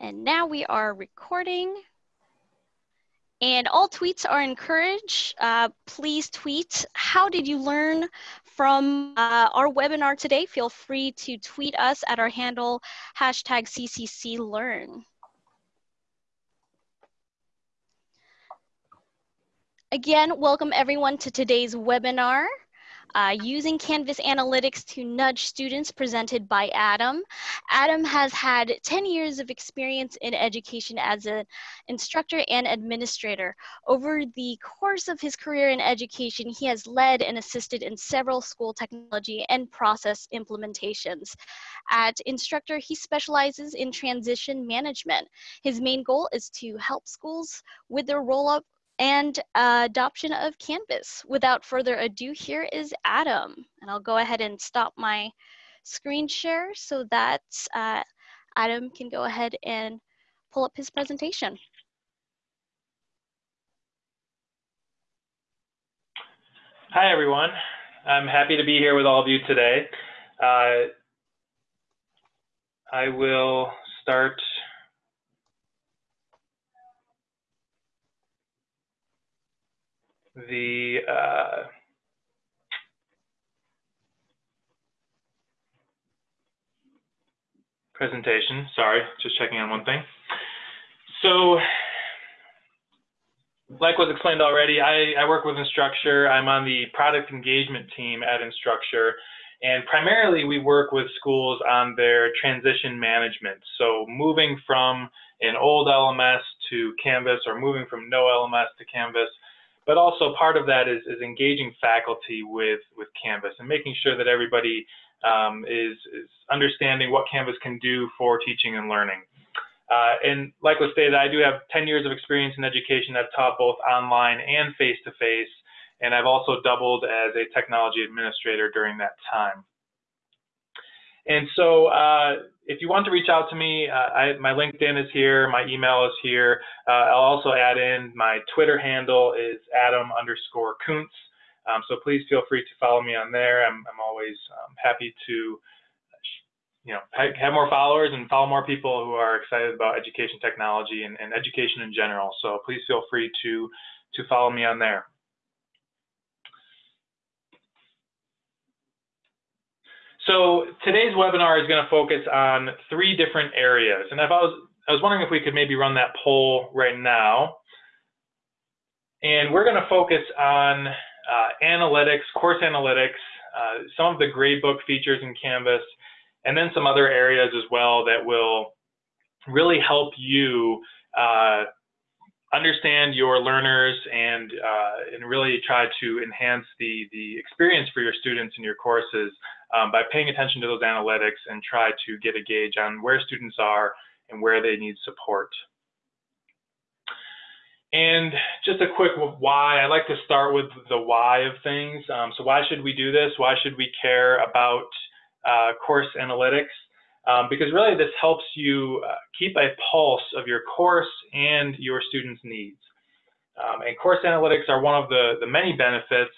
And now we are recording. And all tweets are encouraged. Uh, please tweet, how did you learn from uh, our webinar today? Feel free to tweet us at our handle, hashtag CCCLearn. Again, welcome everyone to today's webinar uh, using Canvas Analytics to nudge students presented by Adam. Adam has had 10 years of experience in education as an instructor and administrator. Over the course of his career in education, he has led and assisted in several school technology and process implementations. At Instructure, he specializes in transition management. His main goal is to help schools with their roll-up and uh, adoption of Canvas. Without further ado, here is Adam. And I'll go ahead and stop my screen share so that uh, Adam can go ahead and pull up his presentation. Hi, everyone. I'm happy to be here with all of you today. Uh, I will start the uh, presentation. Sorry, just checking on one thing. So, like was explained already, I, I work with Instructure. I'm on the product engagement team at Instructure. And primarily, we work with schools on their transition management. So, moving from an old LMS to Canvas or moving from no LMS to Canvas but also part of that is, is engaging faculty with, with Canvas and making sure that everybody um, is, is understanding what Canvas can do for teaching and learning. Uh, and like was stated, I do have 10 years of experience in education. I've taught both online and face-to-face, -face, and I've also doubled as a technology administrator during that time. And so uh, if you want to reach out to me, uh, I, my LinkedIn is here, my email is here. Uh, I'll also add in my Twitter handle is Adam underscore Kuntz. Um, so please feel free to follow me on there. I'm, I'm always um, happy to you know, have more followers and follow more people who are excited about education technology and, and education in general. So please feel free to, to follow me on there. So today's webinar is going to focus on three different areas. And if I was, I was wondering if we could maybe run that poll right now. And we're going to focus on uh, analytics, course analytics, uh, some of the gradebook features in Canvas, and then some other areas as well that will really help you uh, understand your learners and uh, and really try to enhance the the experience for your students in your courses um, by paying attention to those analytics and try to get a gauge on where students are and where they need support. And just a quick why, I like to start with the why of things. Um, so why should we do this? Why should we care about uh, course analytics? Um, because really this helps you uh, keep a pulse of your course and your students' needs. Um, and course analytics are one of the, the many benefits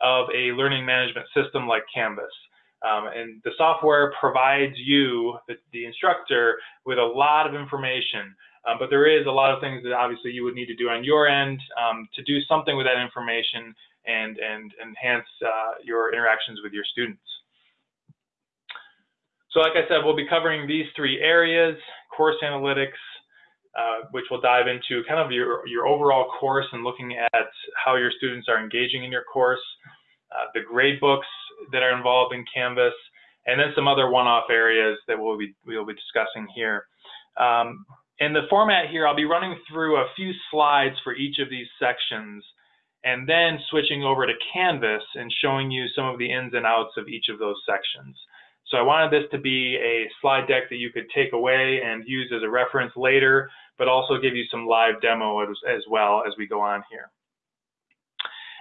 of a learning management system like Canvas. Um, and the software provides you, the, the, instructor, with a lot of information. Um, but there is a lot of things that obviously you would need to do on your end um, to do something with that information and, and enhance uh, your interactions with your students. So like I said, we'll be covering these three areas, course analytics, uh, which will dive into kind of your, your overall course and looking at how your students are engaging in your course, uh, the grade books that are involved in Canvas, and then some other one-off areas that we'll be, we'll be discussing here. Um, in the format here, I'll be running through a few slides for each of these sections and then switching over to Canvas and showing you some of the ins and outs of each of those sections. So I wanted this to be a slide deck that you could take away and use as a reference later, but also give you some live demo as, as well as we go on here.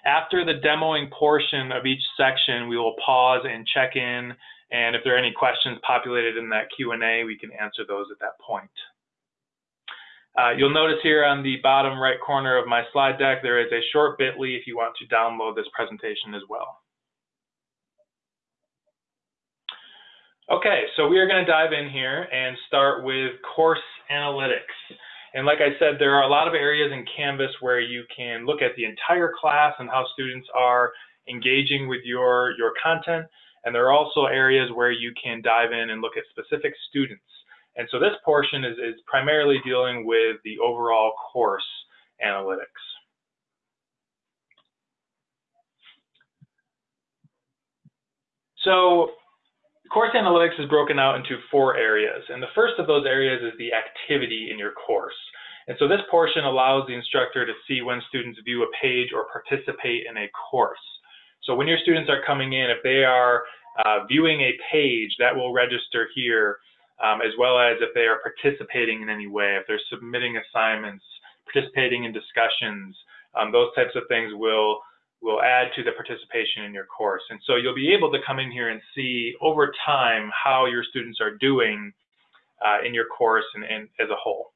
After the demoing portion of each section, we will pause and check in, and if there are any questions populated in that Q&A, we can answer those at that point. Uh, you'll notice here on the bottom right corner of my slide deck, there is a short bit.ly if you want to download this presentation as well. Okay, so we are going to dive in here and start with course analytics. And like I said, there are a lot of areas in Canvas where you can look at the entire class and how students are engaging with your, your content. And there are also areas where you can dive in and look at specific students. And so this portion is, is primarily dealing with the overall course analytics. So course analytics is broken out into four areas. And the first of those areas is the activity in your course. And so this portion allows the instructor to see when students view a page or participate in a course. So when your students are coming in, if they are uh, viewing a page, that will register here, um, as well as if they are participating in any way, if they're submitting assignments, participating in discussions, um, those types of things will will add to the participation in your course. And so you'll be able to come in here and see over time how your students are doing uh, in your course and, and as a whole.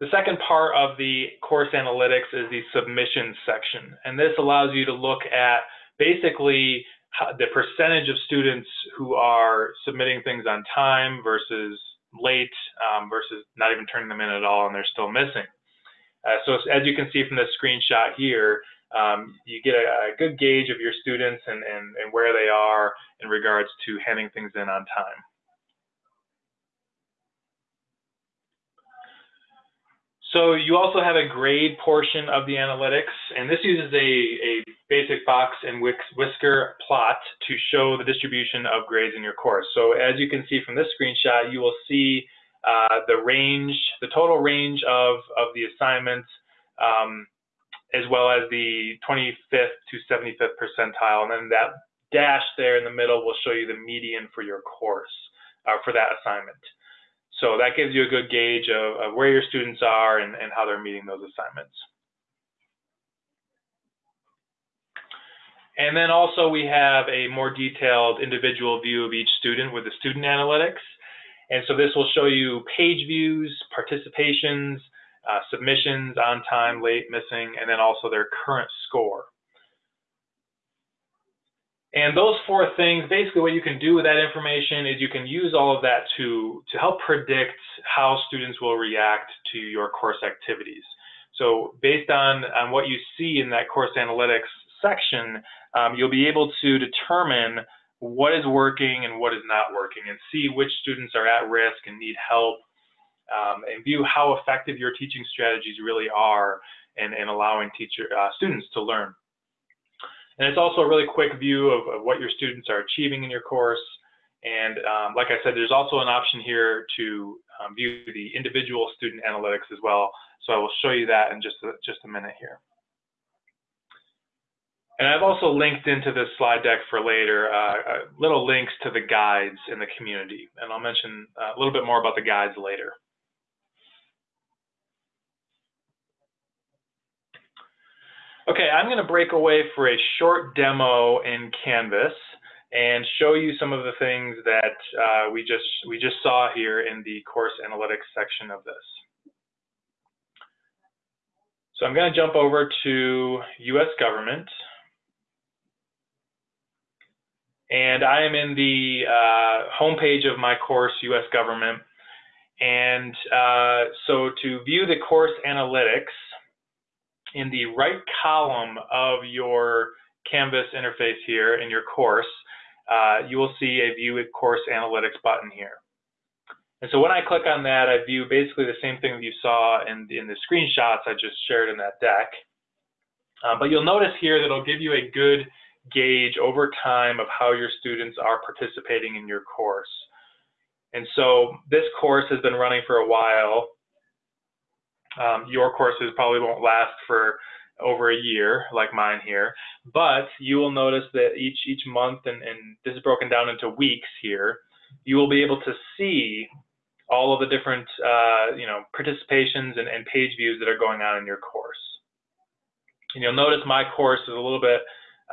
The second part of the course analytics is the submission section. And this allows you to look at basically the percentage of students who are submitting things on time versus late um, versus not even turning them in at all and they're still missing. Uh, so as you can see from this screenshot here, um, you get a, a, good gauge of your students and, and, and where they are in regards to handing things in on time. So you also have a grade portion of the analytics, and this uses a, a basic box and whisker plot to show the distribution of grades in your course. So as you can see from this screenshot, you will see uh, the range, the total range of, of the assignments, um, as well as the 25th to 75th percentile. And then that dash there in the middle will show you the median for your course, uh, for that assignment. So that gives you a good gauge of, of where your students are and, and how they're meeting those assignments. And then also we have a more detailed individual view of each student with the student analytics. And so this will show you page views, participations, uh, submissions, on time, late, missing, and then also their current score. And those four things, basically what you can do with that information is you can use all of that to, to help predict how students will react to your course activities. So based on, on what you see in that course analytics section, um, you'll be able to determine what is working and what is not working and see which students are at risk and need help um, and view how effective your teaching strategies really are in, in allowing teacher uh, students to learn. And it's also a really quick view of, of what your students are achieving in your course. And um, like I said, there's also an option here to um, view the individual student analytics as well. So I will show you that in just a, just a minute here. And I've also linked into this slide deck for later uh, uh, little links to the guides in the community. And I'll mention uh, a little bit more about the guides later. Okay, I'm going to break away for a short demo in Canvas and show you some of the things that uh, we just we just saw here in the course analytics section of this. So I'm going to jump over to U.S. government. And I am in the uh, homepage of my course, U.S. Government. And uh, so to view the course analytics, in the right column of your Canvas interface here in your course, uh, you will see a View Course Analytics button here. And so when I click on that, I view basically the same thing that you saw in, in the screenshots I just shared in that deck. Uh, but you'll notice here that it'll give you a good gauge over time of how your students are participating in your course. And so this course has been running for a while. Um, your courses probably won't last for over a year like mine here, but you will notice that each each month, and, and this is broken down into weeks here, you will be able to see all of the different uh, you know participations and, and page views that are going on in your course. And you'll notice my course is a little bit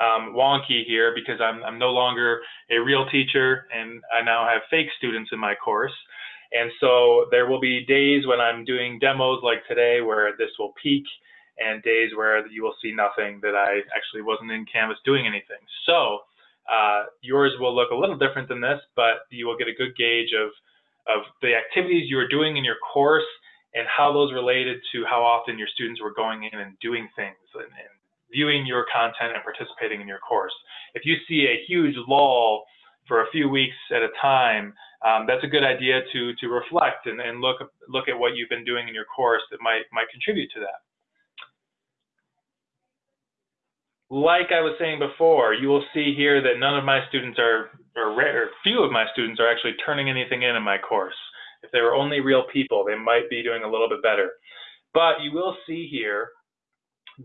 um, wonky here because I'm, I'm no longer a real teacher and I now have fake students in my course. And so there will be days when I'm doing demos like today where this will peak and days where you will see nothing that I actually wasn't in Canvas doing anything. So Uh, yours will look a little different than this, but you will get a good gauge of, of the activities you are doing in your course and how those related to how often your students were going in and doing things and, and viewing your content and participating in your course. If you see a huge lull for a few weeks at a time, um, that's a good idea to to reflect and, and look look at what you've been doing in your course that might might contribute to that. Like I was saying before, you will see here that none of my students are, or, or few of my students are actually turning anything in in my course. If they were only real people, they might be doing a little bit better. But you will see here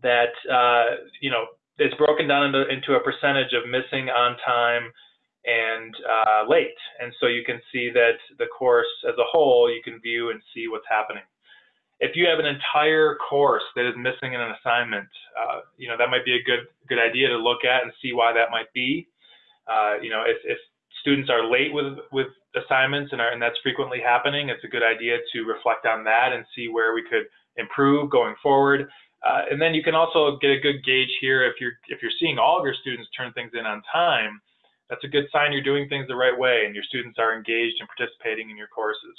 that, uh, you know, it's broken down into, into a percentage of missing on time and uh, late. And so you can see that the course as a whole, you can view and see what's happening. If you have an entire course that is missing in an assignment, uh, you know, that might be a good good idea to look at and see why that might be. Uh, you know, if, if students are late with, with assignments and, are, and that's frequently happening, it's a good idea to reflect on that and see where we could improve going forward. Uh, and then you can also get a good gauge here if you're if you're seeing all of your students turn things in on time that's a good sign you're doing things the right way and your students are engaged and participating in your courses.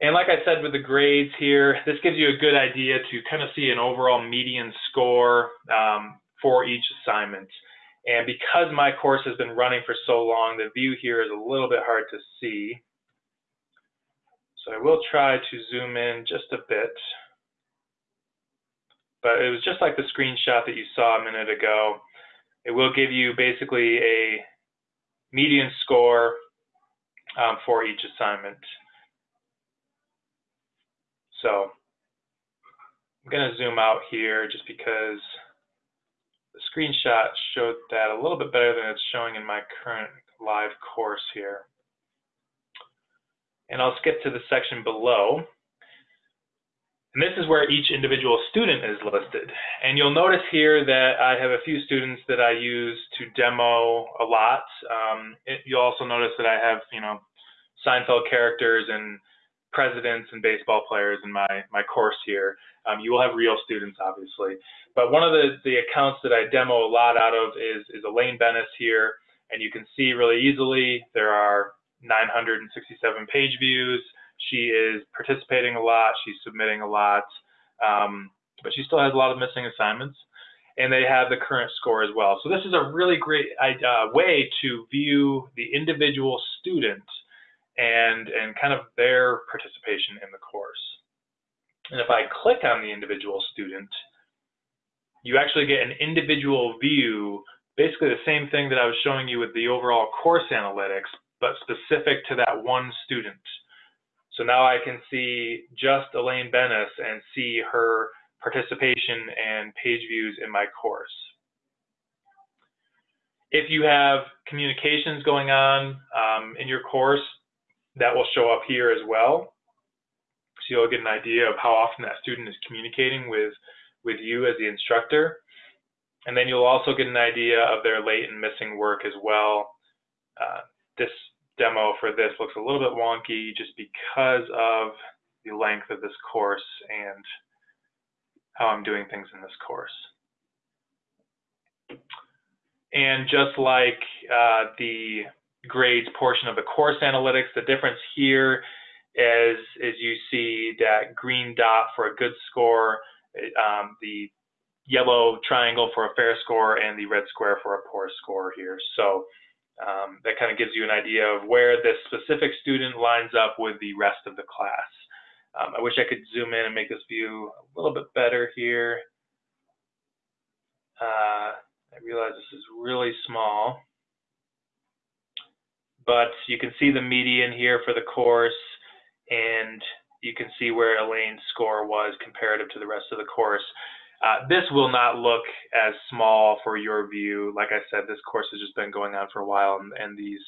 And like I said with the grades here, this gives you a good idea to kind of see an overall median score um, for each assignment. And because my course has been running for so long, the view here is a little bit hard to see. So I will try to zoom in just a bit. But it was just like the screenshot that you saw a minute ago. It will give you basically a median score um, for each assignment. So I'm going to zoom out here just because the screenshot showed that a little bit better than it's showing in my current live course here. And I'll skip to the section below. And this is where each individual student is listed. And you'll notice here that I have a few students that I use to demo a lot. Um, it, you'll also notice that I have, you know, Seinfeld characters and presidents and baseball players in my, my course here. Um, you will have real students, obviously. But one of the, the accounts that I demo a lot out of is, is Elaine Benes here. And you can see really easily there are 967 page views. She is participating a lot. She's submitting a lot, um, but she still has a lot of missing assignments. And they have the current score as well. So this is a really great uh, way to view the individual student and and kind of their participation in the course. And if I click on the individual student, you actually get an individual view, basically the same thing that I was showing you with the overall course analytics, but specific to that one student. So now I can see just Elaine Benes and see her participation and page views in my course. If you have communications going on um, in your course, that will show up here as well. So you'll get an idea of how often that student is communicating with, with you as the instructor. And then you'll also get an idea of their late and missing work as well. Uh, this demo for this looks a little bit wonky just because of the length of this course and how I'm doing things in this course. And just like uh, the grades portion of the course analytics, the difference here is, is you see that green dot for a good score, um, the yellow triangle for a fair score, and the red square for a poor score here. So um, that kind of gives you an idea of where this specific student lines up with the rest of the class. Um, I wish I could zoom in and make this view a little bit better here. Uh, I realize this is really small, but you can see the median here for the course, and you can see where Elaine's score was comparative to the rest of the course. Uh, this will not look as small for your view. Like I said, this course has just been going on for a while, and, and these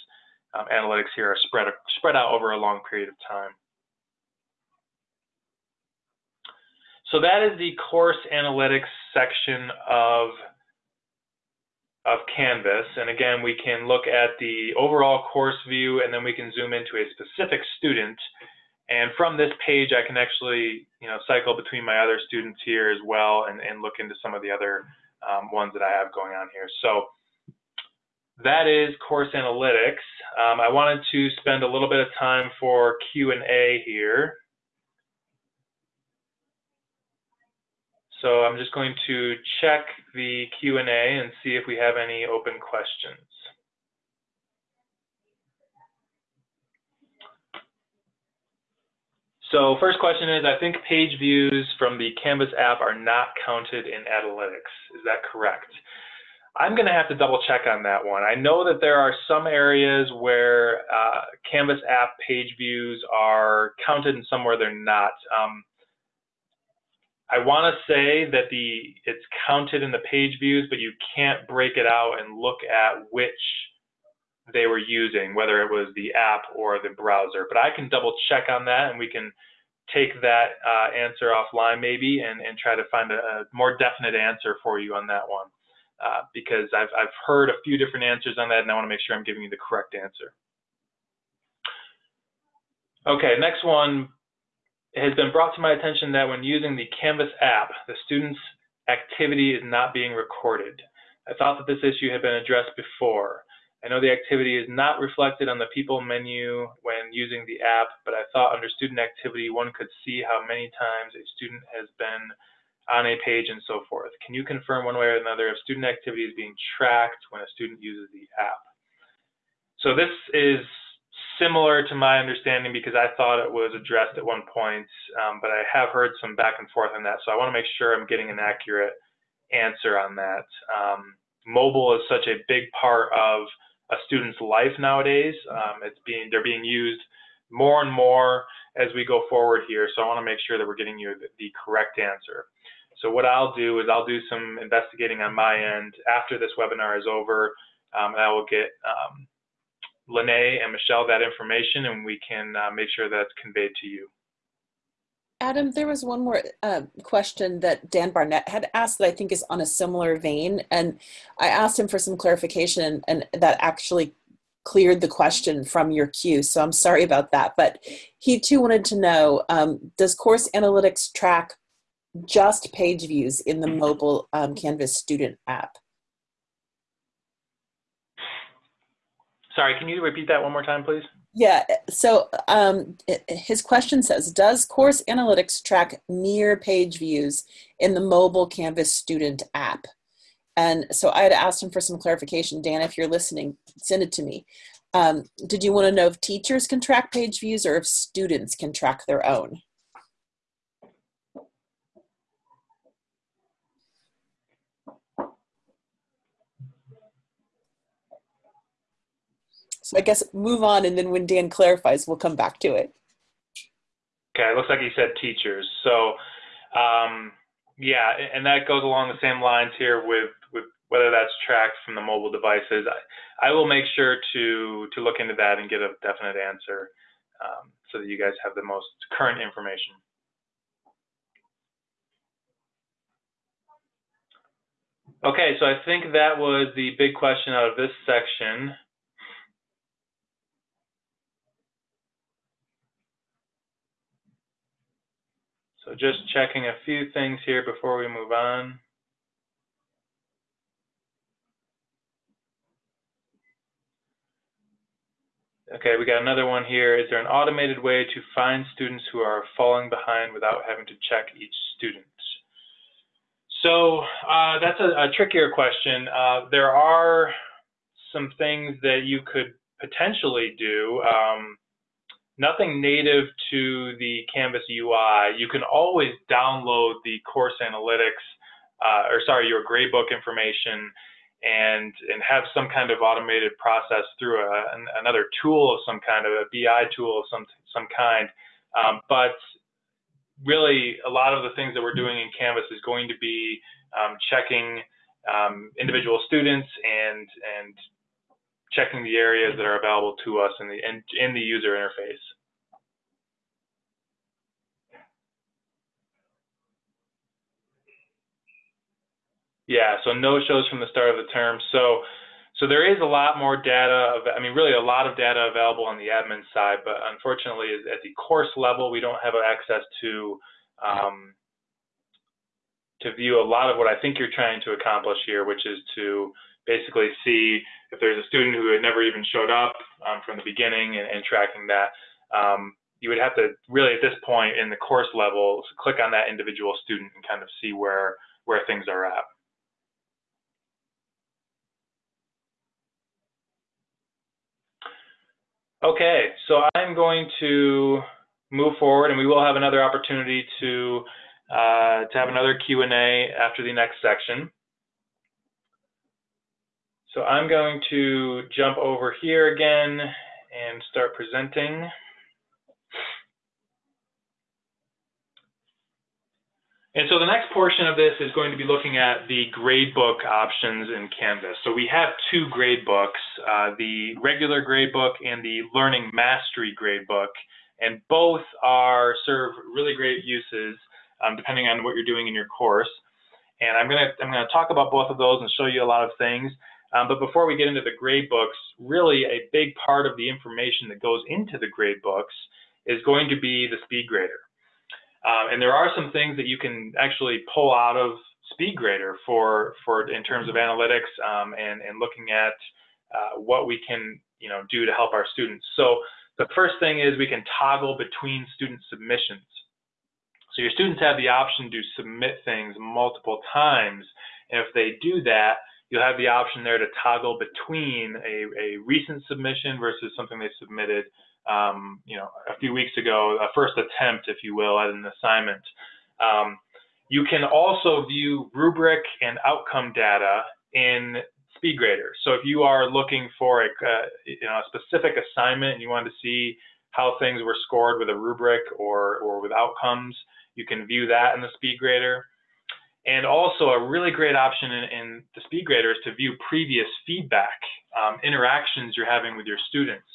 um, analytics here are spread, spread out over a long period of time. So that is the course analytics section of, of Canvas. And again, we can look at the overall course view, and then we can zoom into a specific student and from this page, I can actually, you know, cycle between my other students here as well and, and look into some of the other um, ones that I have going on here. So that is course analytics. Um, I wanted to spend a little bit of time for Q&A here. So I'm just going to check the Q&A and see if we have any open questions. So first question is, I think page views from the Canvas app are not counted in Analytics. Is that correct? I'm going to have to double check on that one. I know that there are some areas where uh, Canvas app page views are counted and somewhere they're not. Um, I want to say that the it's counted in the page views, but you can't break it out and look at which they were using, whether it was the app or the browser. But I can double check on that and we can take that uh, answer offline maybe and, and try to find a, a, more definite answer for you on that one. Uh, because I've, I've heard a few different answers on that and I want to make sure I'm giving you the correct answer. Okay, next one. It has been brought to my attention that when using the Canvas app, the student's activity is not being recorded. I thought that this issue had been addressed before. I know the activity is not reflected on the people menu when using the app, but I thought under student activity, one could see how many times a student has been on a page and so forth. Can you confirm one way or another if student activity is being tracked when a student uses the app? So this is similar to my understanding because I thought it was addressed at one point, um, but I have heard some back and forth on that. So I want to make sure I'm getting an accurate answer on that. Um, mobile is such a big part of a student's life nowadays. Um, it's being they're being used more and more as we go forward here. So I want to make sure that we're getting you the, the correct answer. So what I'll do is I'll do some investigating on my end after this webinar is over, um, and I will get um, Lene and Michelle that information, and we can uh, make sure that's conveyed to you. Adam, there was one more uh, question that Dan Barnett had asked that I think is on a similar vein. And I asked him for some clarification, and that actually cleared the question from your queue. So I'm sorry about that. But he too wanted to know um, Does Course Analytics track just page views in the mobile um, Canvas student app? Sorry, can you repeat that one more time, please? Yeah, so um, his question says, does Course Analytics track near page views in the mobile Canvas student app? And so I had asked him for some clarification. Dan, if you're listening, send it to me. Um, did you want to know if teachers can track page views or if students can track their own? So I guess move on, and then when Dan clarifies, we'll come back to it. Okay, it looks like he said teachers. So, um, yeah, and that goes along the same lines here with, with whether that's tracked from the mobile devices. I, I will make sure to to look into that and get a definite answer um, so that you guys have the most current information. Okay, so I think that was the big question out of this section. So just checking a few things here before we move on. Okay, we got another one here. Is there an automated way to find students who are falling behind without having to check each student? So uh, that's a, a, trickier question. Uh, there are some things that you could potentially do. Um, nothing native to the Canvas UI. You can always download the course analytics, uh, or sorry, your gradebook information and and have some kind of automated process through a, an, another tool of some kind of a BI tool of some some kind. Um, but really, a lot of the things that we're doing in Canvas is going to be um, checking um, individual students and and checking the areas that are available to us in the in, in the user interface. Yeah, so no shows from the start of the term. So so there is a lot more data, of, I mean, really a lot of data available on the admin side, but unfortunately at the course level, we don't have access to um, to view a lot of what I think you're trying to accomplish here, which is to basically see if there's a student who had never even showed up um, from the beginning and, and tracking that. Um, you would have to really, at this point in the course level, click on that individual student and kind of see where where things are at. Okay, so I'm going to move forward, and we will have another opportunity to uh, to have another Q&A after the next section. So I'm going to jump over here again and start presenting. And so the next portion of this is going to be looking at the gradebook options in Canvas. So we have two gradebooks, uh, the regular gradebook and the Learning Mastery gradebook, and both are serve really great uses um, depending on what you're doing in your course. And I'm gonna I'm gonna talk about both of those and show you a lot of things. Um, but before we get into the gradebooks, really a big part of the information that goes into the gradebooks is going to be the SpeedGrader. Um, and there are some things that you can actually pull out of SpeedGrader for, for in terms of analytics um, and, and looking at uh, what we can you know, do to help our students. So the first thing is we can toggle between student submissions. So your students have the option to submit things multiple times. And if they do that, you'll have the option there to toggle between a, a recent submission versus something they submitted um, you know, a few weeks ago, a first attempt, if you will, at an assignment. Um, you can also view rubric and outcome data in SpeedGrader. So if you are looking for a, uh, you know, a specific assignment and you want to see how things were scored with a rubric or, or with outcomes, you can view that in the SpeedGrader. And also a really great option in, in the SpeedGrader is to view previous feedback, um, interactions you're having with your students.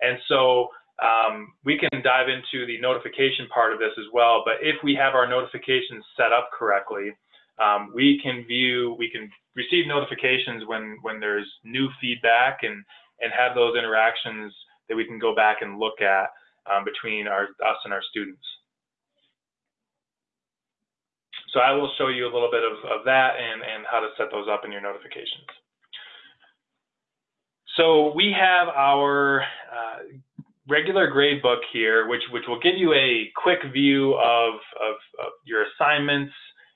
And so um, we can dive into the notification part of this as well. But if we have our notifications set up correctly, um, we can view, we can receive notifications when when there's new feedback and and have those interactions that we can go back and look at um, between our us and our students. So I will show you a little bit of, of that and, and how to set those up in your notifications. So we have our uh, regular grade book here, which, which will give you a quick view of, of, of your assignments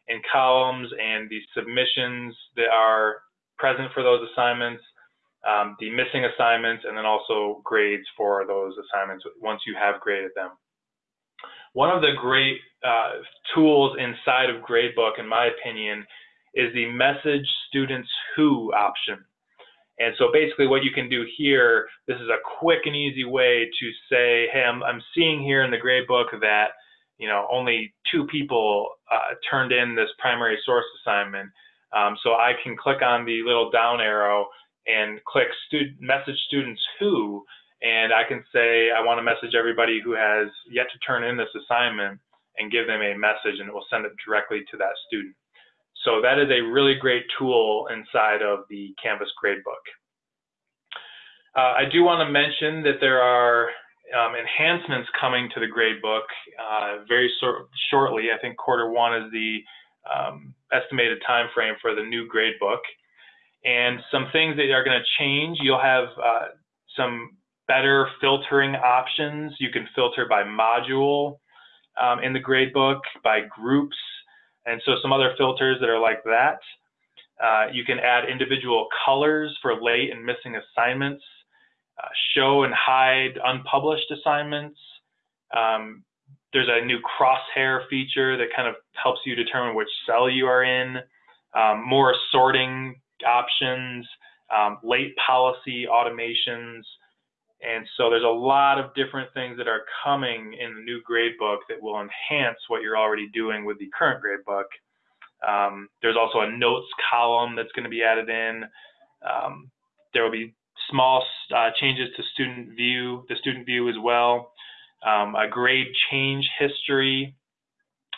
and columns and the submissions that are present for those assignments, um, the missing assignments, and then also grades for those assignments once you have graded them. One of the great uh, tools inside of Gradebook, in my opinion, is the Message Students Who option. And so basically what you can do here, this is a quick and easy way to say, hey, I'm, I'm seeing here in the grade book that, you know, only two people uh, turned in this primary source assignment. Um, so I can click on the little down arrow and click student, message students who, and I can say I want to message everybody who has yet to turn in this assignment and give them a message and it will send it directly to that student. So that is a really great tool inside of the Canvas gradebook. Uh, I do want to mention that there are um, enhancements coming to the gradebook uh, very shortly. I think quarter one is the um, estimated time frame for the new gradebook. And some things that are going to change, you'll have uh, some better filtering options. You can filter by module um, in the gradebook, by groups, and so some other filters that are like that. Uh, you can add individual colors for late and missing assignments, uh, show and hide unpublished assignments. Um, there's a new crosshair feature that kind of helps you determine which cell you are in, um, more sorting options, um, late policy automations, and so there's a lot of different things that are coming in the new gradebook that will enhance what you're already doing with the current gradebook. Um, there's also a notes column that's going to be added in. Um, there will be small uh, changes to student view, the student view as well. Um, a grade change history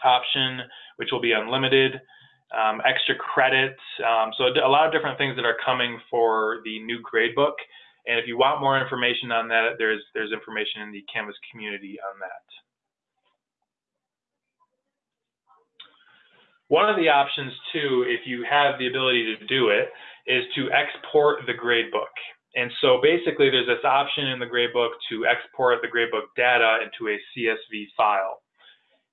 option, which will be unlimited. Um, extra credits. Um, so a lot of different things that are coming for the new gradebook. And if you want more information on that, there's, there's information in the Canvas community on that. One of the options too, if you have the ability to do it, is to export the gradebook. And so basically there's this option in the gradebook to export the gradebook data into a CSV file.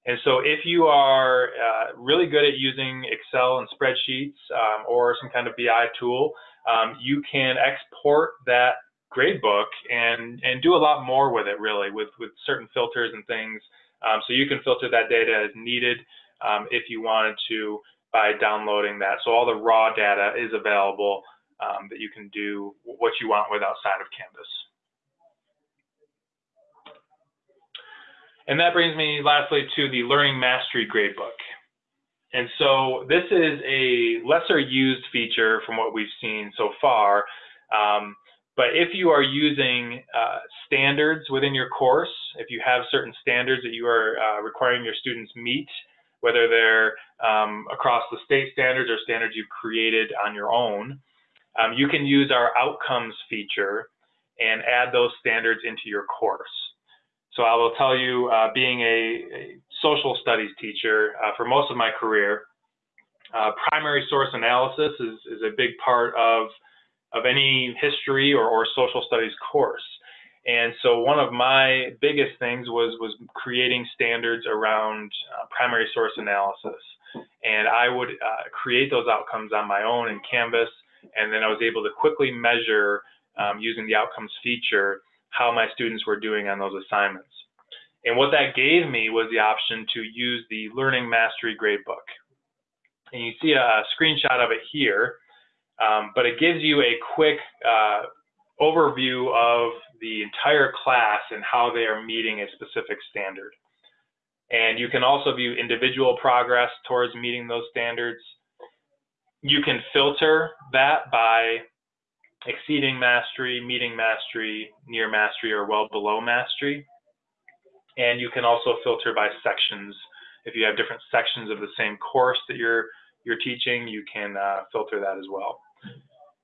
And so if you are uh, really good at using Excel and spreadsheets um, or some kind of BI tool, um, you can export that gradebook and, and do a lot more with it really with, with certain filters and things. Um, so you can filter that data as needed um, if you wanted to by downloading that. So all the raw data is available um, that you can do what you want with outside of Canvas. And that brings me lastly to the Learning Mastery Gradebook. And so this is a lesser used feature from what we've seen so far. Um, but if you are using uh, standards within your course, if you have certain standards that you are uh, requiring your students meet, whether they're um, across the state standards or standards you've created on your own, um, you can use our outcomes feature and add those standards into your course. So I will tell you, uh, being a, a, social studies teacher uh, for most of my career, uh, primary source analysis is, is, a big part of, of any history or, or social studies course. And so one of my biggest things was was creating standards around uh, primary source analysis. And I would uh, create those outcomes on my own in Canvas, and then I was able to quickly measure um, using the outcomes feature how my students were doing on those assignments. And what that gave me was the option to use the Learning Mastery Gradebook. And you see a screenshot of it here, um, but it gives you a quick uh, overview of the entire class and how they are meeting a specific standard. And you can also view individual progress towards meeting those standards. You can filter that by exceeding mastery, meeting mastery, near mastery, or well below mastery. And you can also filter by sections. If you have different sections of the same course that you're you're teaching, you can uh, filter that as well.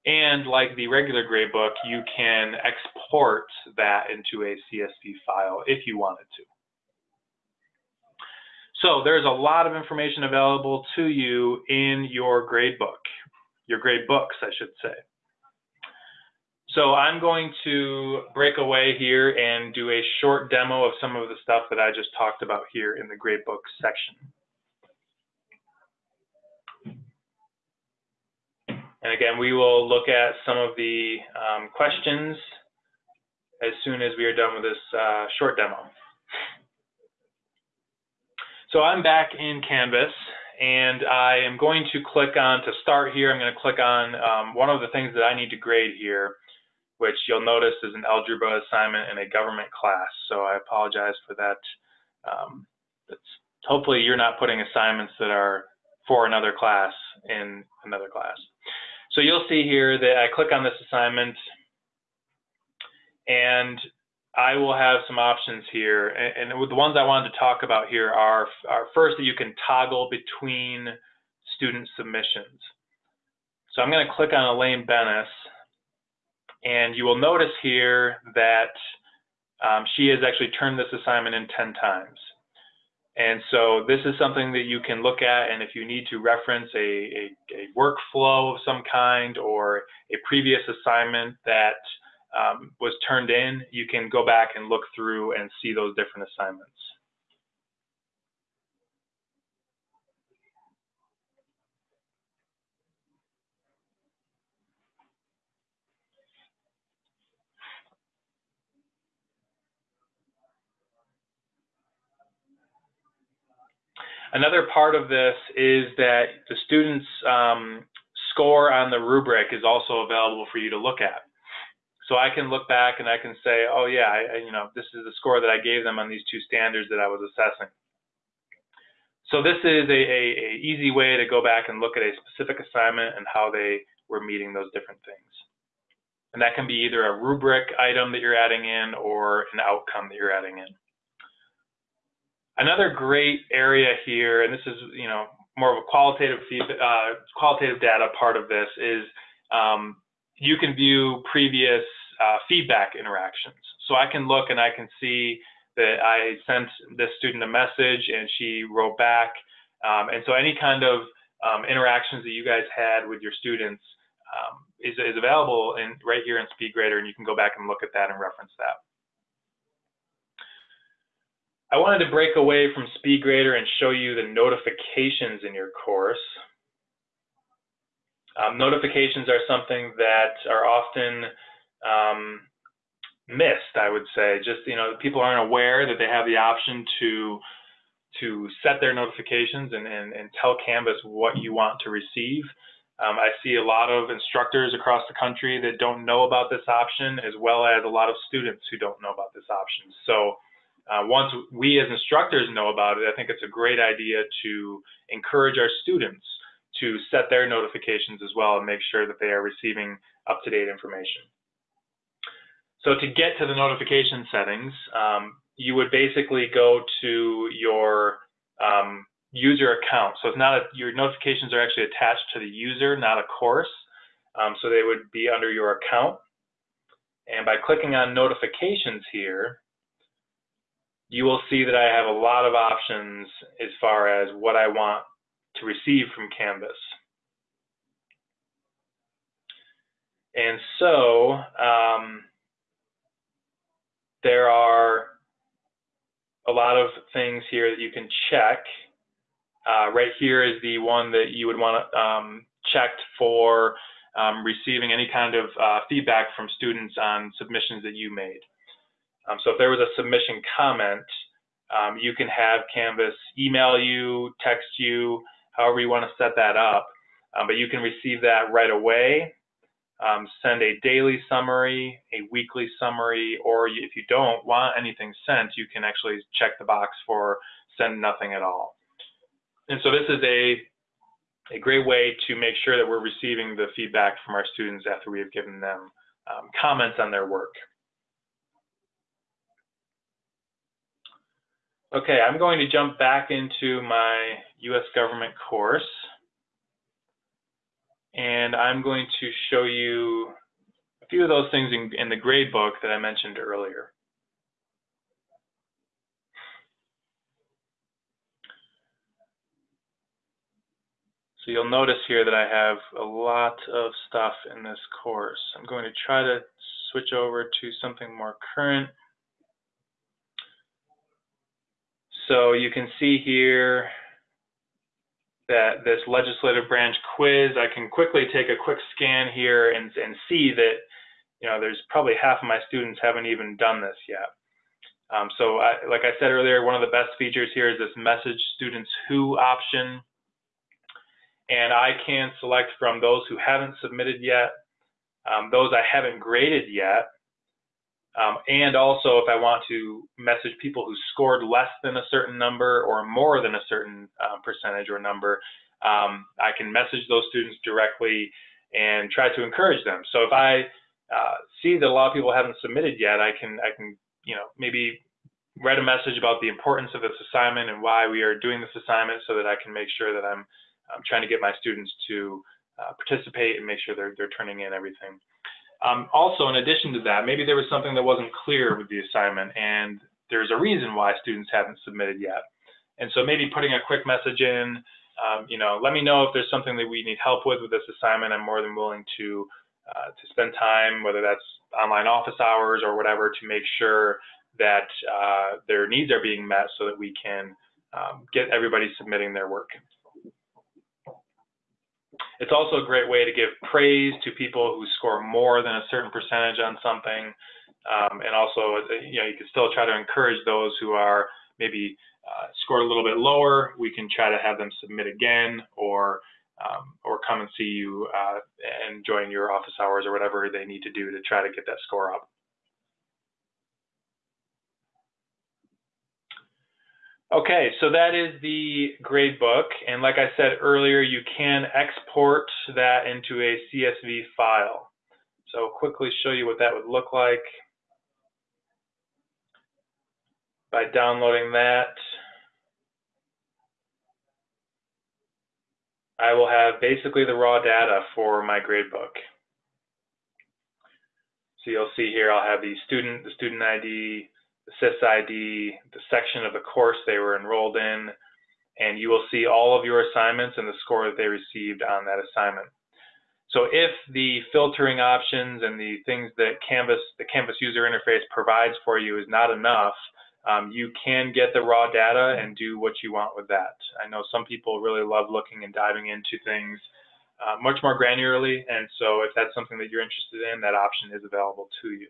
And like the regular gradebook, you can export that into a CSV file if you wanted to. So there's a lot of information available to you in your gradebook, your gradebooks, I should say. So I'm going to break away here and do a short demo of some of the stuff that I just talked about here in the gradebook section. And again, we will look at some of the um, questions as soon as we are done with this uh, short demo. So I'm back in Canvas and I am going to click on, to start here, I'm going to click on um, one of the things that I need to grade here which you'll notice is an algebra assignment in a government class. So I apologize for that. Um, hopefully you're not putting assignments that are for another class in another class. So you'll see here that I click on this assignment and I will have some options here. And, and the ones I wanted to talk about here are, are first that you can toggle between student submissions. So I'm going to click on Elaine Benes and you will notice here that um, she has actually turned this assignment in 10 times. And so this is something that you can look at, and if you need to reference a, a, a workflow of some kind or a previous assignment that um, was turned in, you can go back and look through and see those different assignments. Another part of this is that the students' um, score on the rubric is also available for you to look at. So I can look back and I can say, oh yeah, I, you know, this is the score that I gave them on these two standards that I was assessing. So this is a, a, a easy way to go back and look at a specific assignment and how they were meeting those different things. And that can be either a rubric item that you're adding in or an outcome that you're adding in. Another great area here, and this is you know more of a qualitative uh, qualitative data part of this is um, you can view previous uh, feedback interactions. So I can look and I can see that I sent this student a message and she wrote back Um, and so any kind of um, interactions that you guys had with your students um, is, is available in, right here in SpeedGrader, and you can go back and look at that and reference that. I wanted to break away from SpeedGrader and show you the notifications in your course. Um, notifications are something that are often um, missed, I would say. Just, you know, people aren't aware that they have the option to to set their notifications and, and, and tell Canvas what you want to receive. Um, I see a lot of instructors across the country that don't know about this option, as well as a lot of students who don't know about this option. So uh, once we as instructors know about it, I think it's a great idea to encourage our students to set their notifications as well and make sure that they are receiving up-to-date information. So to get to the notification settings, um, you would basically go to your um, user account. So it's not a, your notifications are actually attached to the user, not a course. Um, so they would be under your account. And by clicking on notifications here, you will see that I have a lot of options as far as what I want to receive from Canvas. And so um, there are a lot of things here that you can check. Uh, right here is the one that you would want to um, checked for um, receiving any kind of uh, feedback from students on submissions that you made. Um, so if there was a submission comment, um, you can have Canvas email you, text you, however you want to set that up. Um, but you can receive that right away um, send a daily summary, a weekly summary, or if you don't want anything sent, you can actually check the box for send nothing at all. And so this is a, a great way to make sure that we're receiving the feedback from our students after we have given them um, comments on their work. Okay, I'm going to jump back into my U.S. government course and I'm going to show you a few of those things in, in the grade book that I mentioned earlier. So you'll notice here that I have a lot of stuff in this course. I'm going to try to switch over to something more current. So you can see here that this legislative branch quiz, I can quickly take a quick scan here and, and see that, you know, there's probably half of my students haven't even done this yet. Um, so I, like I said earlier, one of the best features here is this message students who option. And I can select from those who haven't submitted yet, um, those I haven't graded yet, um, and also, if I want to message people who scored less than a certain number or more than a certain uh, percentage or number, um, I can message those students directly and try to encourage them. So if I uh, see that a lot of people haven't submitted yet, I can, I can, you know, maybe write a message about the importance of this assignment and why we are doing this assignment, so that I can make sure that I'm, I'm trying to get my students to uh, participate and make sure they're, they're turning in everything. Um, also, in addition to that, maybe there was something that wasn't clear with the assignment and there's a reason why students haven't submitted yet. And so maybe putting a quick message in, um, you know, let me know if there's something that we need help with with this assignment. I'm more than willing to uh, to spend time, whether that's online office hours or whatever, to make sure that uh, their needs are being met so that we can um, get everybody submitting their work. It's also a great way to give praise to people who score more than a certain percentage on something. Um, and also, you know, you can still try to encourage those who are maybe uh, scored a little bit lower. We can try to have them submit again or um, or come and see you uh, and join your office hours or whatever they need to do to try to get that score up. Okay, so that is the gradebook. And like I said earlier, you can export that into a CSV file. So I'll quickly show you what that would look like by downloading that. I will have basically the raw data for my gradebook. So you'll see here I'll have the student, the student ID, the SIS ID, the section of the course they were enrolled in, and you will see all of your assignments and the score that they received on that assignment. So if the filtering options and the things that Canvas, the Canvas user interface provides for you is not enough, um, you can get the raw data and do what you want with that. I know some people really love looking and diving into things uh, much more granularly, and so if that's something that you're interested in, that option is available to you.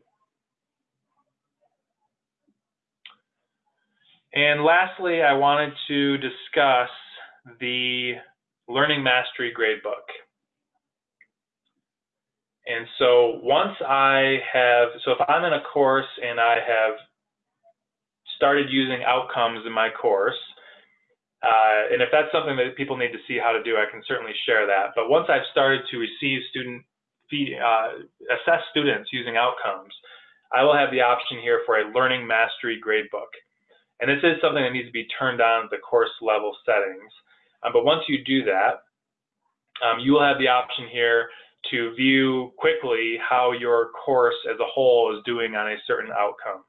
And lastly, I wanted to discuss the Learning Mastery Gradebook. And so once I have, so if I'm in a course and I have started using outcomes in my course, uh, and if that's something that people need to see how to do, I can certainly share that. But once I've started to receive student feed, uh, assess students using outcomes, I will have the option here for a learning mastery gradebook. And this is something that needs to be turned on at the course level settings. Um, but once you do that, um, you will have the option here to view quickly how your course as a whole is doing on a certain outcome.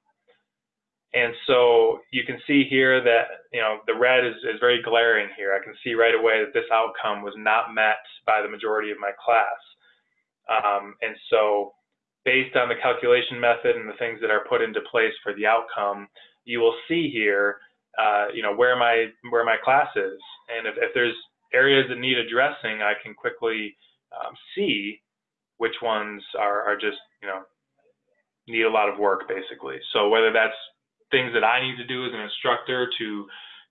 And so you can see here that, you know, the red is, is very glaring here. I can see right away that this outcome was not met by the majority of my class. Um, and so based on the calculation method and the things that are put into place for the outcome, you will see here, uh, you know, where my, where my class is. And if, if there's areas that need addressing, I can quickly um, see which ones are, are just, you know, need a lot of work basically. So whether that's things that I need to do as an instructor to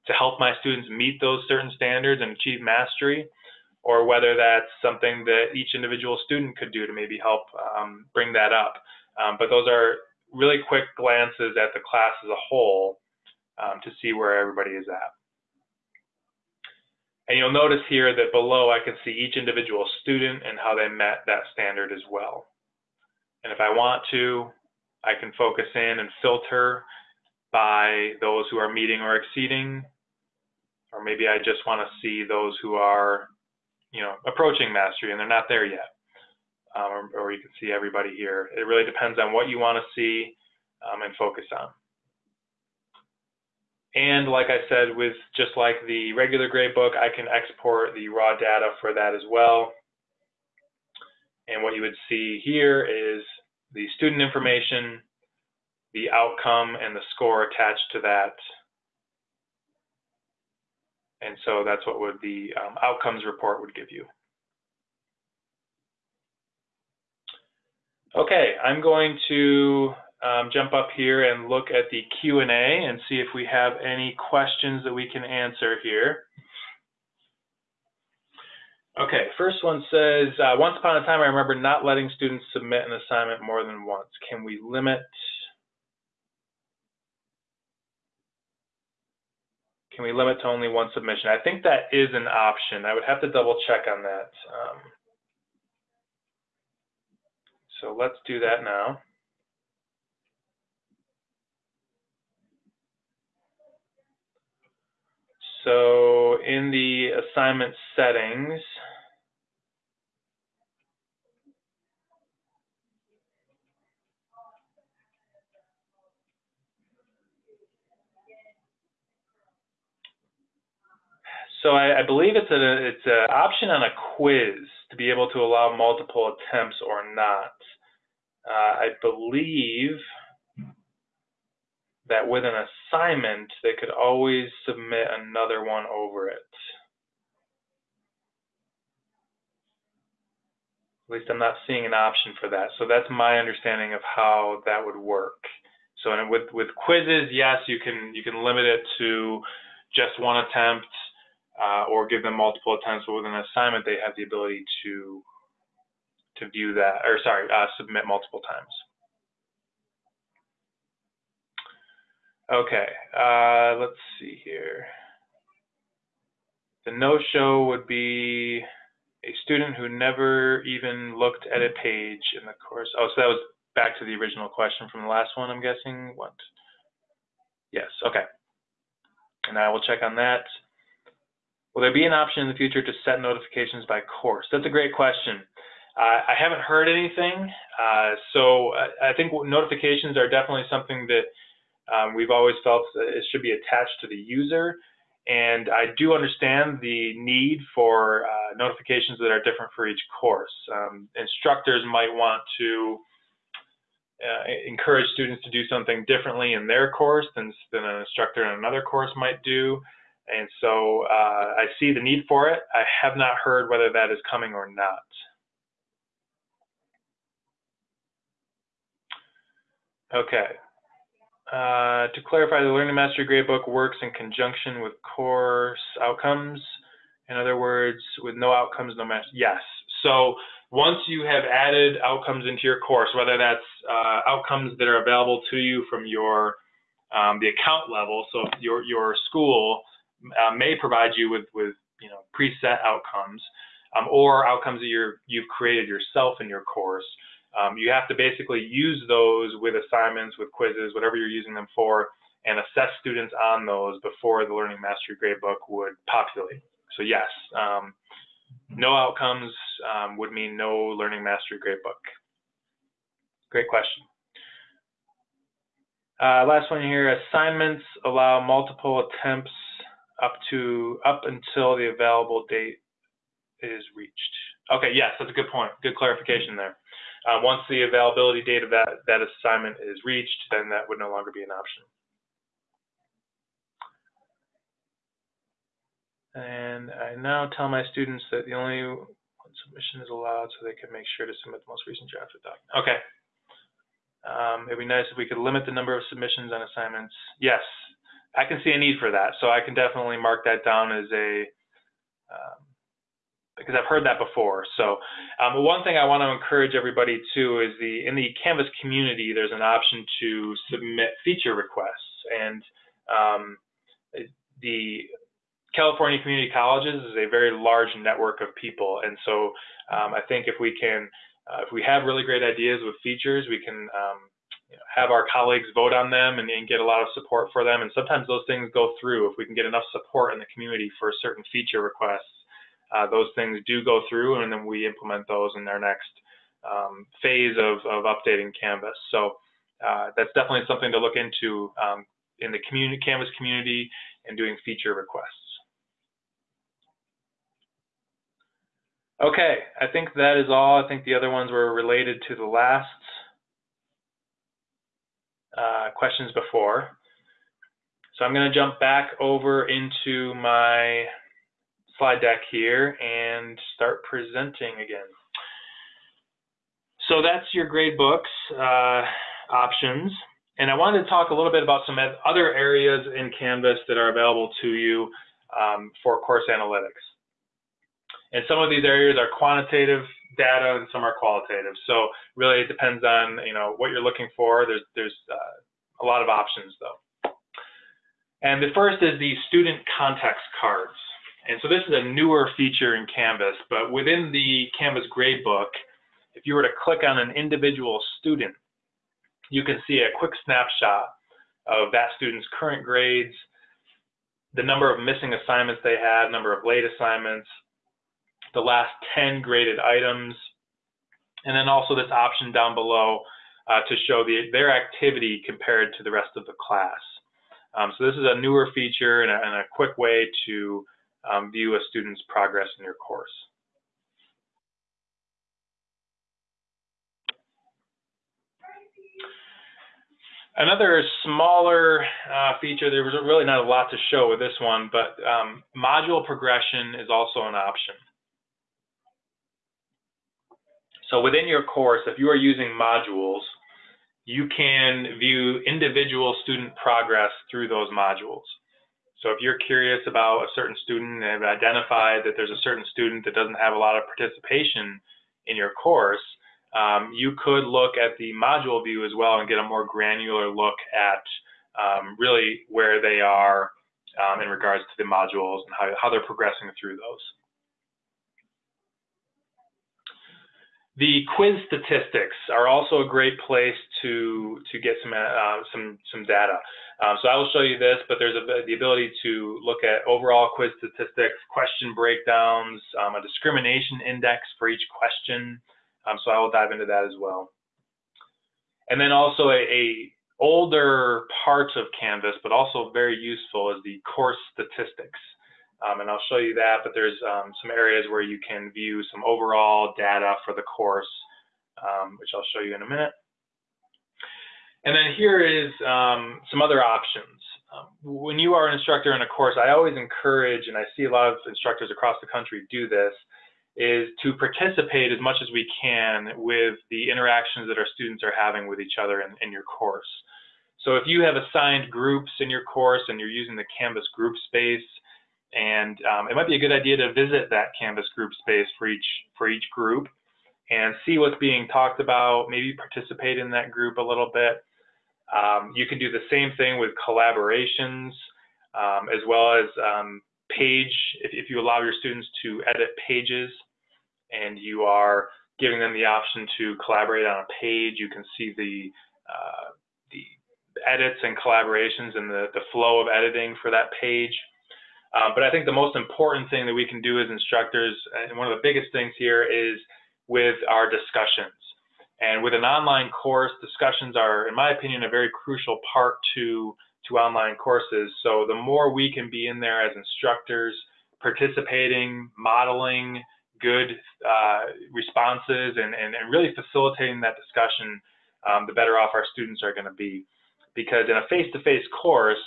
to help my students meet those certain standards and achieve mastery, or whether that's something that each individual student could do to maybe help um, bring that up. Um, but those are really quick glances at the class as a whole um, to see where everybody is at. And you'll notice here that below I can see each individual student and how they met that standard as well. And if I want to, I can focus in and filter by those who are meeting or exceeding, or maybe I just want to see those who are, you know, approaching mastery and they're not there yet. Um, or, or, you can see everybody here. It really depends on what you want to see um, and focus on. And like I said, with just like the regular gradebook, I can export the raw data for that as well. And what you would see here is the student information, the outcome and the score attached to that. And so that's what would the um, outcomes report would give you. Okay, I'm going to um, jump up here and look at the Q&A and see if we have any questions that we can answer here. Okay, first one says, uh, once upon a time I remember not letting students submit an assignment more than once. Can we limit Can we limit to only one submission? I think that is an option. I would have to double check on that. Um, so let's do that now. So in the assignment settings, So I, I believe it's a it's an option on a quiz to be able to allow multiple attempts or not. Uh, I believe that with an assignment, they could always submit another one over it. At least I'm not seeing an option for that. So that's my understanding of how that would work. So with with quizzes, yes, you can you can limit it to just one attempt uh, or give them multiple attempts. But with an assignment, they have the ability to to view that, or sorry, uh, submit multiple times. Okay, uh, let's see here. The no-show would be a student who never even looked at a page in the course. Oh, so that was back to the original question from the last one, I'm guessing. What? Yes, okay. And I will check on that. Will there be an option in the future to set notifications by course? That's a great question. Uh, I haven't heard anything, uh, so I, I think notifications are definitely something that um, we've always felt it should be attached to the user. And I do understand the need for uh, notifications that are different for each course. Um, instructors might want to uh, encourage students to do something differently in their course than, than an instructor in another course might do. And so uh, I see the need for it. I have not heard whether that is coming or not. Okay. Uh, to clarify, the Learning Mastery Gradebook works in conjunction with course outcomes. In other words, with no outcomes, no master. Yes. So once you have added outcomes into your course, whether that's uh, outcomes that are available to you from your um, the account level, so your your school uh, may provide you with with you know preset outcomes, um, or outcomes that you're you've created yourself in your course. Um, you have to basically use those with assignments, with quizzes, whatever you're using them for, and assess students on those before the Learning Mastery Gradebook would populate. So yes, um, no outcomes um, would mean no Learning Mastery Gradebook. Great question. Uh, last one here, assignments allow multiple attempts up to up until the available date is reached. Okay, yes, that's a good point. Good clarification there. Uh, once the availability date of that, that assignment is reached, then that would no longer be an option. And I now tell my students that the only one submission is allowed so they can make sure to submit the most recent draft drafted document. Okay. Um, it'd be nice if we could limit the number of submissions on assignments. Yes, I can see a need for that. So I can definitely mark that down as a, um, because I've heard that before. So um, one thing I want to encourage everybody to is the in the Canvas community, there's an option to submit feature requests, and um, the California Community Colleges is a very large network of people, and so um, I think if we can, uh, if we have really great ideas with features, we can um, you know, have our colleagues vote on them and, and, get a lot of support for them. And sometimes those things go through. If we can get enough support in the community for certain feature requests, uh, those things do go through and then we implement those in their next um, phase of, of updating Canvas. So uh, that's definitely something to look into um, in the community, Canvas community and doing feature requests. Okay, I think that is all. I think the other ones were related to the last uh, questions before. So I'm going to jump back over into my slide deck here and start presenting again. So that's your grade books uh, options. And I wanted to talk a little bit about some other areas in Canvas that are available to you um, for course analytics. And some of these areas are quantitative data and some are qualitative. So really it depends on, you know, what you're looking for. There's, there's uh, a lot of options though. And the first is the student context cards. And so this is a newer feature in Canvas, but within the Canvas gradebook, if you were to click on an individual student, you can see a quick snapshot of that student's current grades, the number of missing assignments they had, number of late assignments, the last 10 graded items, and then also this option down below uh, to show the, their activity compared to the rest of the class. Um, so this is a newer feature and a, and a quick way to um, view a student's progress in your course. Another smaller uh, feature, there was really not a lot to show with this one, but um, module progression is also an option. So within your course, if you are using modules, you can view individual student progress through those modules. So if you're curious about a certain student and have identified that there's a certain student that doesn't have a lot of participation in your course, um, you could look at the module view as well and get a more granular look at um, really where they are um, in regards to the modules and how, how they're progressing through those. The quiz statistics are also a great place to to get some uh, some some data. Um, so I will show you this, but there's a, the ability to look at overall quiz statistics, question breakdowns, um, a discrimination index for each question. Um, so I will dive into that as well. And then also a, a older part of Canvas, but also very useful is the course statistics. Um, and I'll show you that, but there's um, some areas where you can view some overall data for the course, um, which I'll show you in a minute. And then here is um, some other options. Um, when you are an instructor in a course, I always encourage, and I see a lot of instructors across the country do this, is to participate as much as we can with the interactions that our students are having with each other in, in your course. So if you have assigned groups in your course and you're using the Canvas group space, and um, it might be a good idea to visit that Canvas group space for each for each group and see what's being talked about, maybe participate in that group a little bit. Um, you can do the same thing with collaborations, um, as well as um, page, if, if, you allow your students to edit pages and you are giving them the option to collaborate on a page, you can see the, uh, the edits and collaborations and the, the flow of editing for that page. Um, but I think the most important thing that we can do as instructors, and one of the biggest things here is with our discussions. And with an online course, discussions are, in my opinion, a very crucial part to, to online courses. So the more we can be in there as instructors, participating, modeling good uh, responses, and, and, and, really facilitating that discussion, um, the better off our students are going to be. Because in a face-to-face -face course,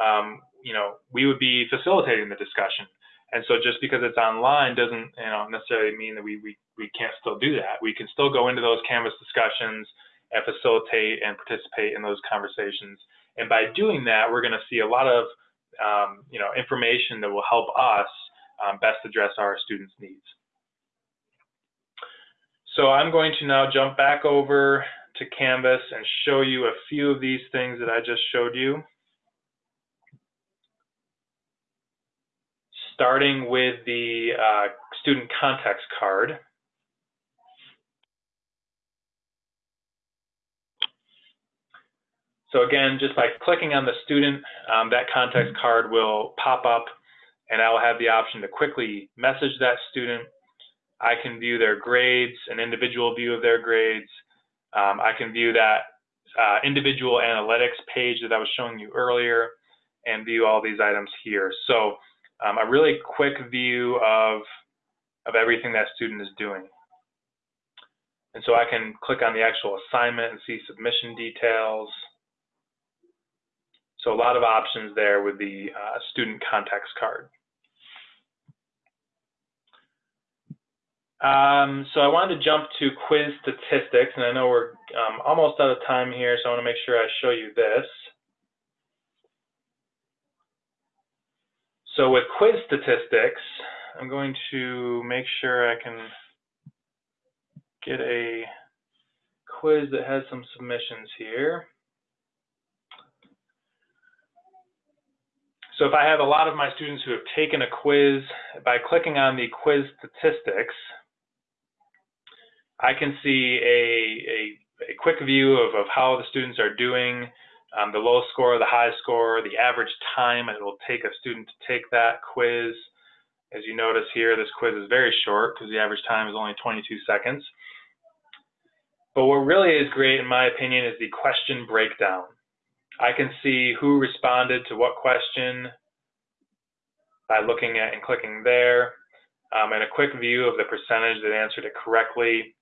um, you know, we would be facilitating the discussion. And so just because it's online doesn't you know, necessarily mean that we, we, we can't still do that. We can still go into those Canvas discussions and facilitate and participate in those conversations. And by doing that, we're going to see a lot of um, you know, information that will help us um, best address our students' needs. So I'm going to now jump back over to Canvas and show you a few of these things that I just showed you. Starting with the uh, student context card. So again, just by clicking on the student, um, that context card will pop up and I will have the option to quickly message that student. I can view their grades, an individual view of their grades. Um, I can view that uh, individual analytics page that I was showing you earlier and view all these items here. So um, a really quick view of, of everything that student is doing. And so I can click on the actual assignment and see submission details. So a lot of options there with the uh, student context card. Um, so I wanted to jump to quiz statistics, and I know we're um, almost out of time here, so I want to make sure I show you this. So with quiz statistics, I'm going to make sure I can get a quiz that has some submissions here. So if I have a lot of my students who have taken a quiz, by clicking on the quiz statistics, I can see a, a, a quick view of, of how the students are doing, um, the low score, the high score, the average time it will take a student to take that quiz. As you notice here, this quiz is very short because the average time is only 22 seconds. But what really is great, in my opinion, is the question breakdown. I can see who responded to what question by looking at and clicking there, um, and a quick view of the percentage that answered it correctly.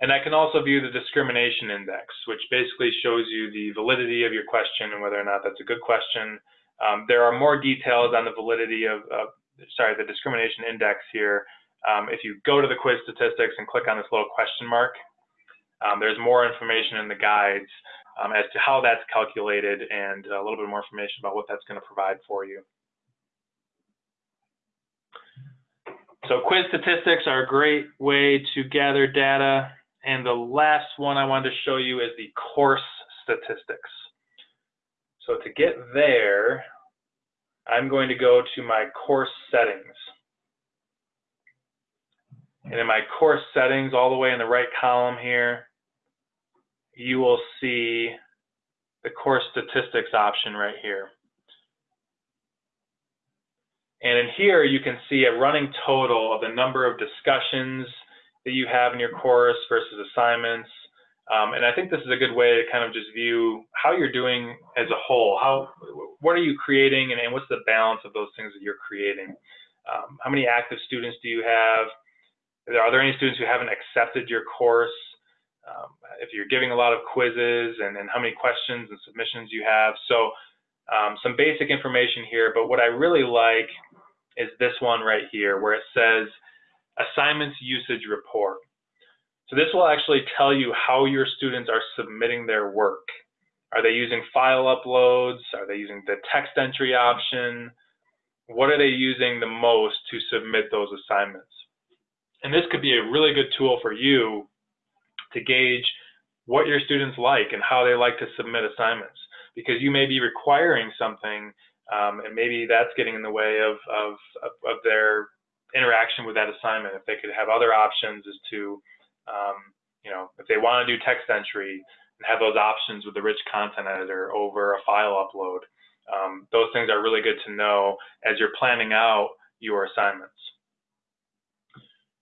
And I can also view the discrimination index, which basically shows you the validity of your question and whether or not that's a good question. Um, there are more details on the validity of, sorry, the discrimination index here. Um, if you go to the quiz statistics and click on this little question mark, um, there's more information in the guides um, as to how that's calculated and a little bit more information about what that's going to provide for you. So quiz statistics are a great way to gather data and the last one I wanted to show you is the course statistics. So to get there, I'm going to go to my course settings. And in my course settings, all the way in the right column here, you will see the course statistics option right here. And in here, you can see a running total of the number of discussions, that you have in your course versus assignments, Um, and I think this is a good way to kind of just view how you're doing as a whole. How, what are you creating, and, and what's the balance of those things that you're creating? Um, how many active students do you have? Are there any students who haven't accepted your course? Um, if you're giving a lot of quizzes, and, and how many questions and submissions you have. So um, some basic information here, but what I really like is this one right here, where it says assignments usage report. So this will actually tell you how your students are submitting their work. Are they using file uploads? Are they using the text entry option? What are they using the most to submit those assignments? And this could be a really good tool for you to gauge what your students like and how they like to submit assignments because you may be requiring something um, and maybe that's getting in the way of, of, of, their interaction with that assignment. If they could have other options as to um, you know, if they want to do text entry and have those options with the rich content editor over a file upload, um, those things are really good to know as you're planning out your assignments.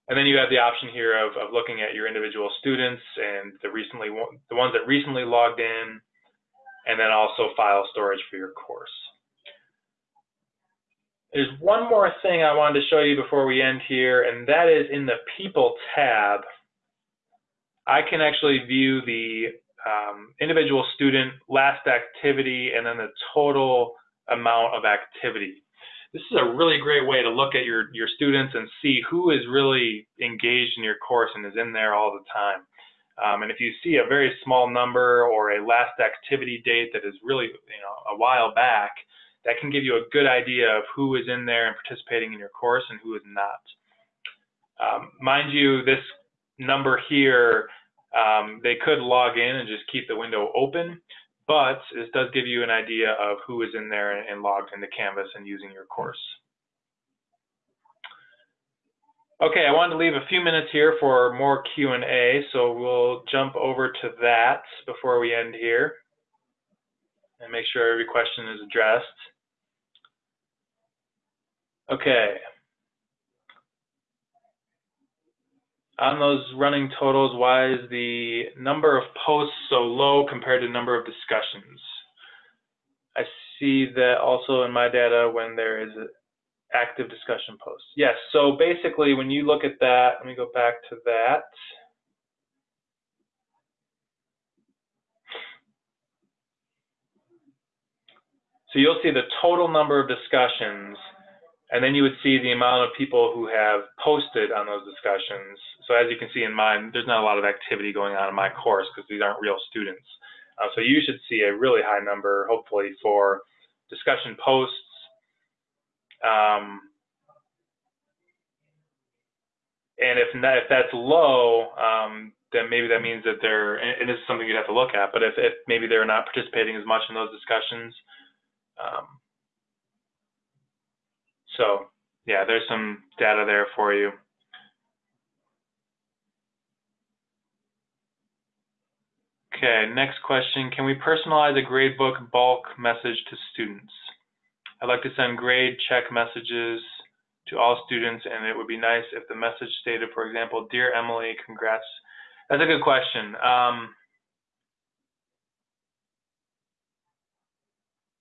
And then you have the option here of, of looking at your individual students and the recently the ones that recently logged in, and then also file storage for your course. There's one more thing I wanted to show you before we end here, and that is in the People tab I can actually view the um, individual student last activity and then the total amount of activity. This is a really great way to look at your, your students and see who is really engaged in your course and is in there all the time. Um, and if you see a very small number or a last activity date that is really you know, a while back, that can give you a good idea of who is in there and participating in your course and who is not. Um, mind you, this number here, um, they could log in and just keep the window open, but this does give you an idea of who is in there and logged into Canvas and using your course. Okay, I wanted to leave a few minutes here for more Q&A, so we'll jump over to that before we end here and make sure every question is addressed. Okay. on those running totals, why is the number of posts so low compared to number of discussions? I see that also in my data when there is active discussion posts. Yes, so basically when you look at that, let me go back to that. So you'll see the total number of discussions and then you would see the amount of people who have posted on those discussions. So as you can see in mine, there's not a lot of activity going on in my course because these aren't real students. Uh, so you should see a really high number, hopefully, for discussion posts. Um, and if, not, if that's low, um, then maybe that means that they're, and this is something you'd have to look at, but if, if maybe they're not participating as much in those discussions, um, so yeah, there's some data there for you. Okay, next question. Can we personalize a gradebook bulk message to students? I'd like to send grade check messages to all students, and it would be nice if the message stated, for example, Dear Emily, congrats. That's a good question. Um,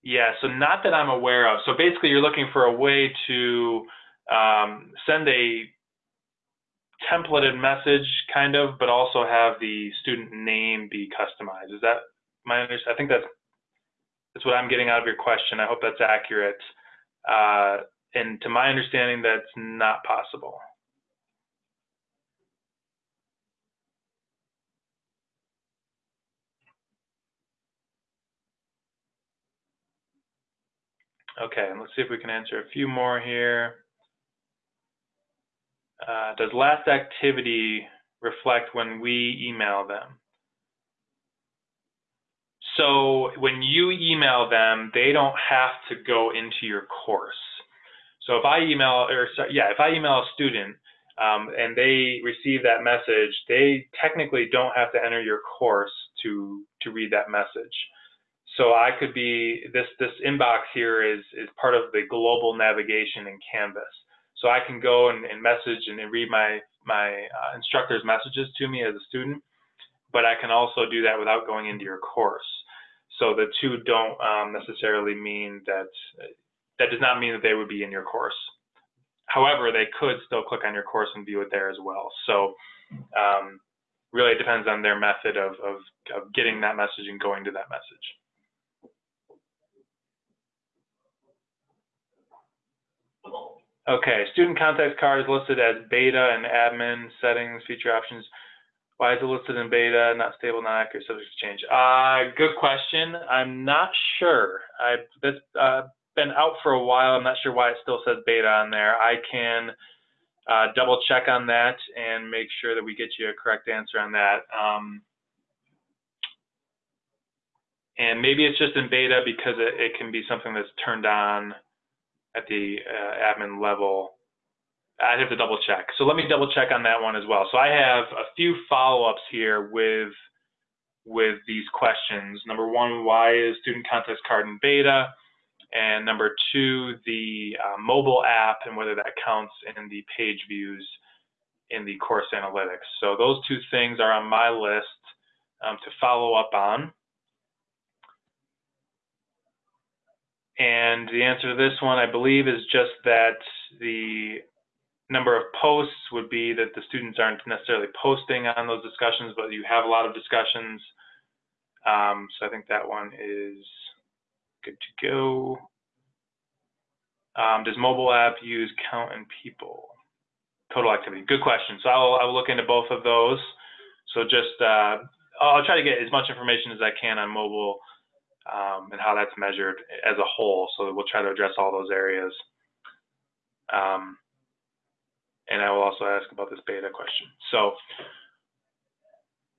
Yeah, so not that I'm aware of. So basically, you're looking for a way to um, send a templated message, kind of, but also have the student name be customized. Is that my understanding? I think that's that's what I'm getting out of your question. I hope that's accurate. Uh, and to my understanding, that's not possible. Okay, let's see if we can answer a few more here. Uh, does last activity reflect when we email them? So when you email them, they don't have to go into your course. So if I email, or yeah, if I email a student um, and they receive that message, they technically don't have to enter your course to to read that message. So I could be this this inbox here is is part of the global navigation in Canvas. So I can go and, and message and, read my my uh, instructor's messages to me as a student, but I can also do that without going into your course. So the two don't um, necessarily mean that, that does not mean that they would be in your course. However, they could still click on your course and view it there as well. So um, really it depends on their method of, of, of getting that message and going to that message. Okay, student contact card is listed as beta and admin settings, feature options. Why is it listed in beta, not stable, not accurate, subject to change? Uh, good question. I'm not sure. I've this, uh, been out for a while. I'm not sure why it still says beta on there. I can uh, double check on that and make sure that we get you a correct answer on that. Um, and maybe it's just in beta because it, it can be something that's turned on at the uh, admin level. I'd have to double check. So let me double check on that one as well. So I have a few follow-ups here with with these questions. Number one, why is student context card in beta? And number two, the uh, mobile app and whether that counts in the page views in the course analytics. So those two things are on my list um, to follow up on. And the answer to this one, I believe, is just that the number of posts would be that the students aren't necessarily posting on those discussions, but you have a lot of discussions. Um, so I think that one is good to go. Um, does mobile app use count and people? Total activity. Good question. So I'll, I'll look into both of those. So just, uh, I'll try to get as much information as I can on mobile um, and how that's measured as a whole. So we'll try to address all those areas. Um, and I will also ask about this beta question. So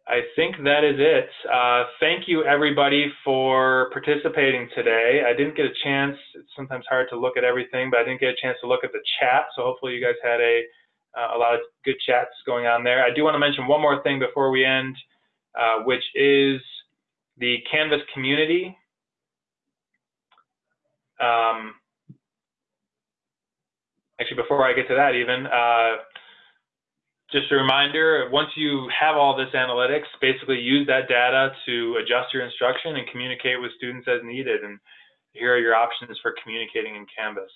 I think that is it. Uh, thank you everybody for participating today. I didn't get a chance, it's sometimes hard to look at everything, but I didn't get a chance to look at the chat. So hopefully you guys had a, uh, a lot of good chats going on there. I do want to mention one more thing before we end, uh, which is the Canvas community. Um, actually, before I get to that even, uh, just a reminder, once you have all this analytics, basically use that data to adjust your instruction and communicate with students as needed. And here are your options for communicating in Canvas.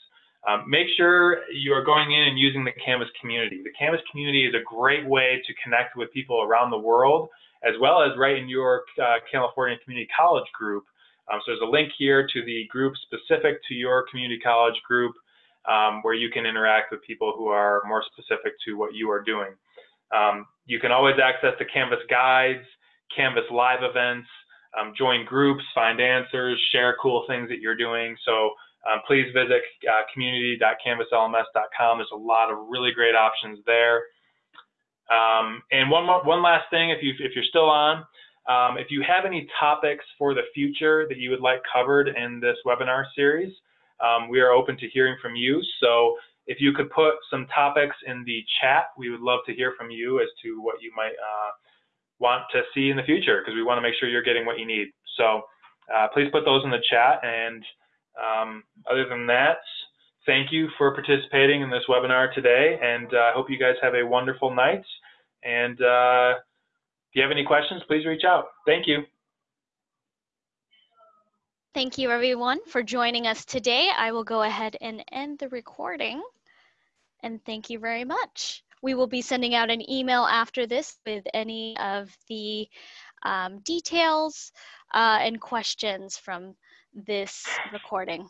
Um, make sure you are going in and using the Canvas community. The Canvas community is a great way to connect with people around the world, as well as right in your uh, California Community College group. Um, so there's a link here to the group specific to your community college group um, where you can interact with people who are more specific to what you are doing. Um, you can always access the Canvas guides, Canvas live events, um, join groups, find answers, share cool things that you're doing. So um, please visit uh, community.canvaslms.com. There's a lot of really great options there. Um, and one more, one last thing, if you if you're still on, um, if you have any topics for the future that you would like covered in this webinar series, um, we are open to hearing from you. So if you could put some topics in the chat, we would love to hear from you as to what you might uh, want to see in the future because we want to make sure you're getting what you need. So uh, please put those in the chat. And um, other than that, thank you for participating in this webinar today. And uh, I hope you guys have a wonderful night. And uh, if you have any questions, please reach out. Thank you. Thank you everyone for joining us today. I will go ahead and end the recording. And thank you very much. We will be sending out an email after this with any of the um, details uh, and questions from this recording.